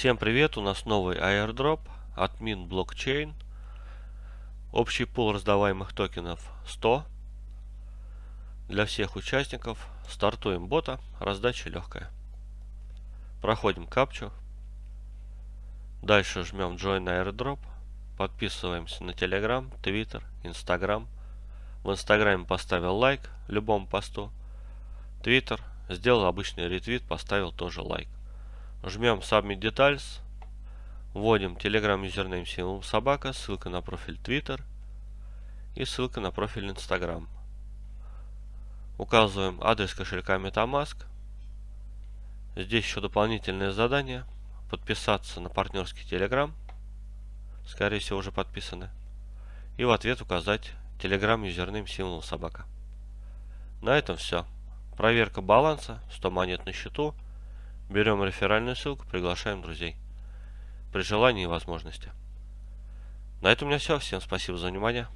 Всем привет, у нас новый airdrop Min Blockchain. Общий пул раздаваемых токенов 100. Для всех участников стартуем бота, раздача легкая. Проходим капчу. Дальше жмем Join Airdrop. Подписываемся на Telegram, Twitter, Instagram. В Инстаграме поставил лайк любому посту. Twitter сделал обычный ретвит, поставил тоже лайк. Жмем Submit Details. Вводим Telegram юзернейм символ собака, ссылка на профиль Twitter и ссылка на профиль Instagram. Указываем адрес кошелька MetaMask. Здесь еще дополнительное задание. Подписаться на партнерский Telegram. Скорее всего уже подписаны. И в ответ указать Telegram юзернейм символ собака. На этом все. Проверка баланса, 100 монет на счету. Берем реферальную ссылку, приглашаем друзей. При желании и возможности. На этом у меня все. Всем спасибо за внимание.